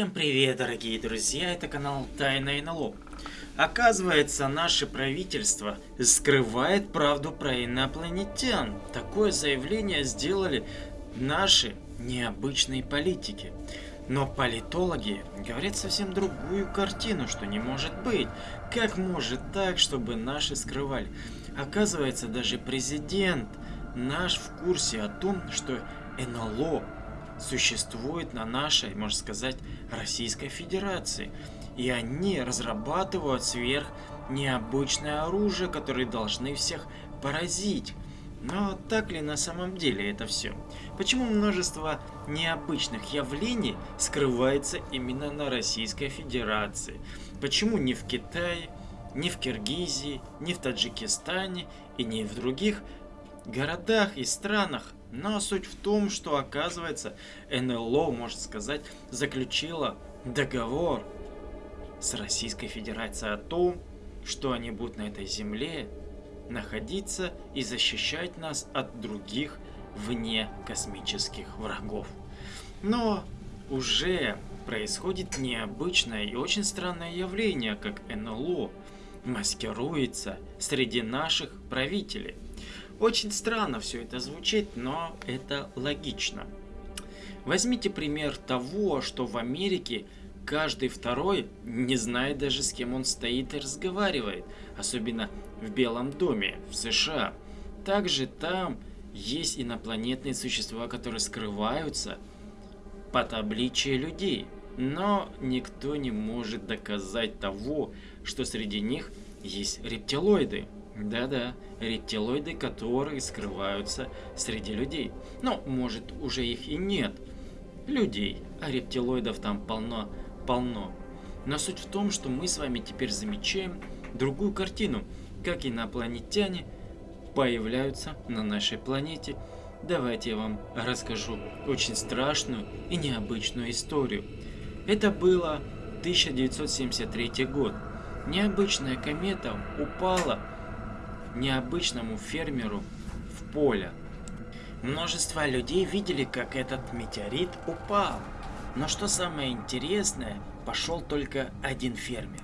Всем привет, дорогие друзья, это канал Тайна НЛО. Оказывается, наше правительство скрывает правду про инопланетян. Такое заявление сделали наши необычные политики. Но политологи говорят совсем другую картину, что не может быть. Как может так, чтобы наши скрывали? Оказывается, даже президент наш в курсе о том, что НЛО существует на нашей, можно сказать, Российской Федерации. И они разрабатывают сверх необычное оружие, которое должны всех поразить. Но так ли на самом деле это все? Почему множество необычных явлений скрывается именно на Российской Федерации? Почему не в Китае, не в Киргизии, не в Таджикистане и не в других городах и странах но суть в том, что оказывается НЛО, можно сказать, заключила договор с Российской Федерацией о том, что они будут на этой земле находиться и защищать нас от других вне космических врагов. Но уже происходит необычное и очень странное явление, как НЛО маскируется среди наших правителей – очень странно все это звучит, но это логично. Возьмите пример того, что в Америке каждый второй не знает даже с кем он стоит и разговаривает, особенно в Белом доме, в США. Также там есть инопланетные существа, которые скрываются под обличие людей. Но никто не может доказать того, что среди них есть рептилоиды. Да-да, рептилоиды, которые скрываются среди людей. Но, может, уже их и нет. Людей, а рептилоидов там полно-полно. Но суть в том, что мы с вами теперь замечаем другую картину, как инопланетяне появляются на нашей планете. Давайте я вам расскажу очень страшную и необычную историю. Это было 1973 год. Необычная комета упала необычному фермеру в поле. Множество людей видели, как этот метеорит упал. Но что самое интересное, пошел только один фермер.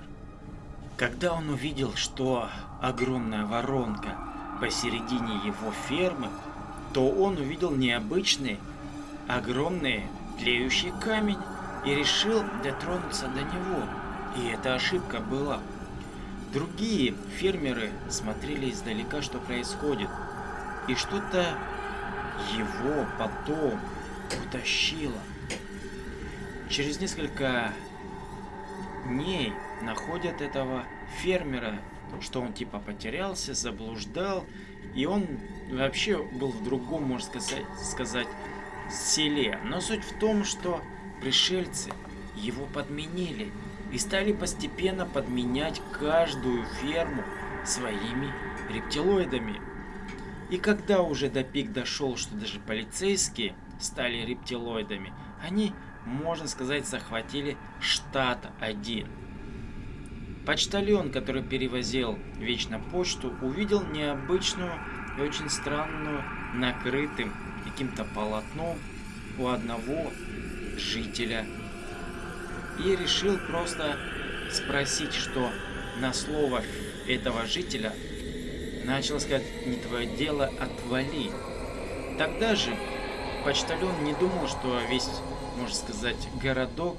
Когда он увидел, что огромная воронка посередине его фермы, то он увидел необычный, огромный тлеющий камень и решил дотронуться до него. И эта ошибка была. Другие фермеры смотрели издалека, что происходит, и что-то его потом утащило. Через несколько дней находят этого фермера, что он типа потерялся, заблуждал, и он вообще был в другом, можно сказать, сказать селе. Но суть в том, что пришельцы его подменили и стали постепенно подменять каждую ферму своими рептилоидами. И когда уже до пик дошел, что даже полицейские стали рептилоидами, они, можно сказать, захватили штат один. Почтальон, который перевозил вечно почту, увидел необычную и очень странную накрытым каким-то полотном у одного жителя и решил просто спросить, что на слово этого жителя начал сказать «не твое дело, отвали». Тогда же почтальон не думал, что весь, можно сказать, городок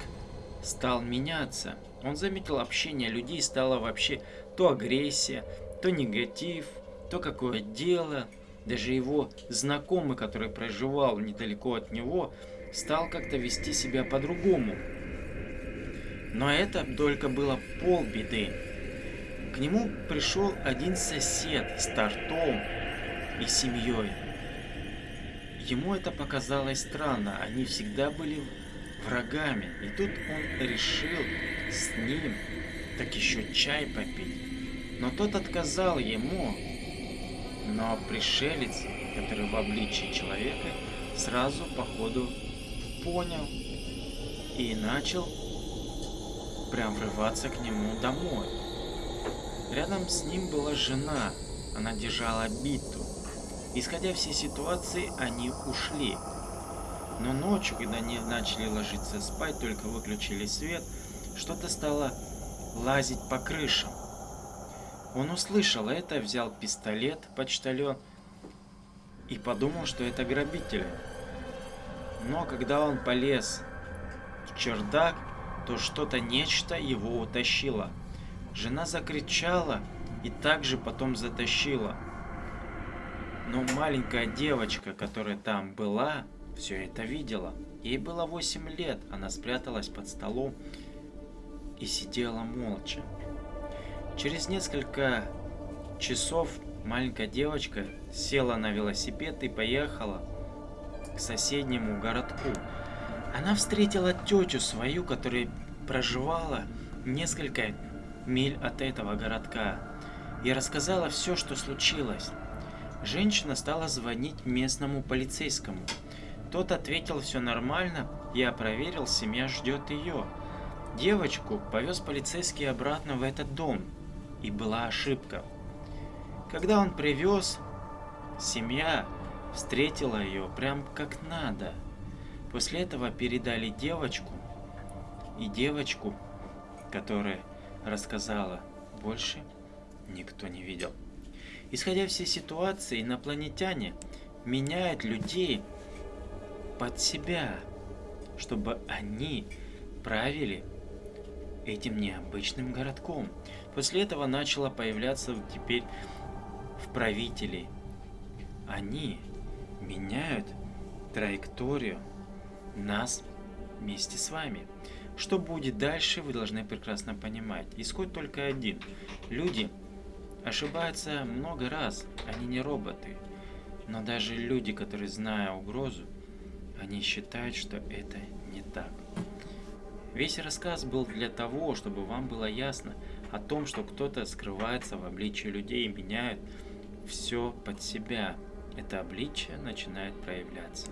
стал меняться. Он заметил общение людей, стало вообще то агрессия, то негатив, то какое дело. Даже его знакомый, который проживал недалеко от него, стал как-то вести себя по-другому. Но это только было полбеды. К нему пришел один сосед с тортом и семьей. Ему это показалось странно, они всегда были врагами. И тут он решил с ним так еще чай попить. Но тот отказал ему. Но пришелец, который в обличии человека, сразу походу понял и начал прям врываться к нему домой. Рядом с ним была жена, она держала биту. Исходя все ситуации, они ушли. Но ночью, когда они начали ложиться спать, только выключили свет, что-то стало лазить по крышам. Он услышал это, взял пистолет, почтальон, и подумал, что это грабители. Но когда он полез в чердак, то что-то нечто его утащило. Жена закричала и также потом затащила. Но маленькая девочка, которая там была, все это видела. Ей было 8 лет, она спряталась под столом и сидела молча. Через несколько часов маленькая девочка села на велосипед и поехала к соседнему городку. Она встретила тетю свою, которая проживала несколько миль от этого городка, и рассказала все, что случилось. Женщина стала звонить местному полицейскому. Тот ответил все нормально, я проверил, семья ждет ее. Девочку повез полицейский обратно в этот дом, и была ошибка. Когда он привез, семья встретила ее прям как надо. После этого передали девочку, и девочку, которая рассказала, больше никто не видел. Исходя всей ситуации, инопланетяне меняют людей под себя, чтобы они правили этим необычным городком. После этого начало появляться теперь в правителей. Они меняют траекторию нас вместе с вами. Что будет дальше, вы должны прекрасно понимать. Исход только один. Люди ошибаются много раз, они не роботы. Но даже люди, которые зная угрозу, они считают, что это не так. Весь рассказ был для того, чтобы вам было ясно о том, что кто-то скрывается в обличии людей и меняет все под себя. Это обличие начинает проявляться.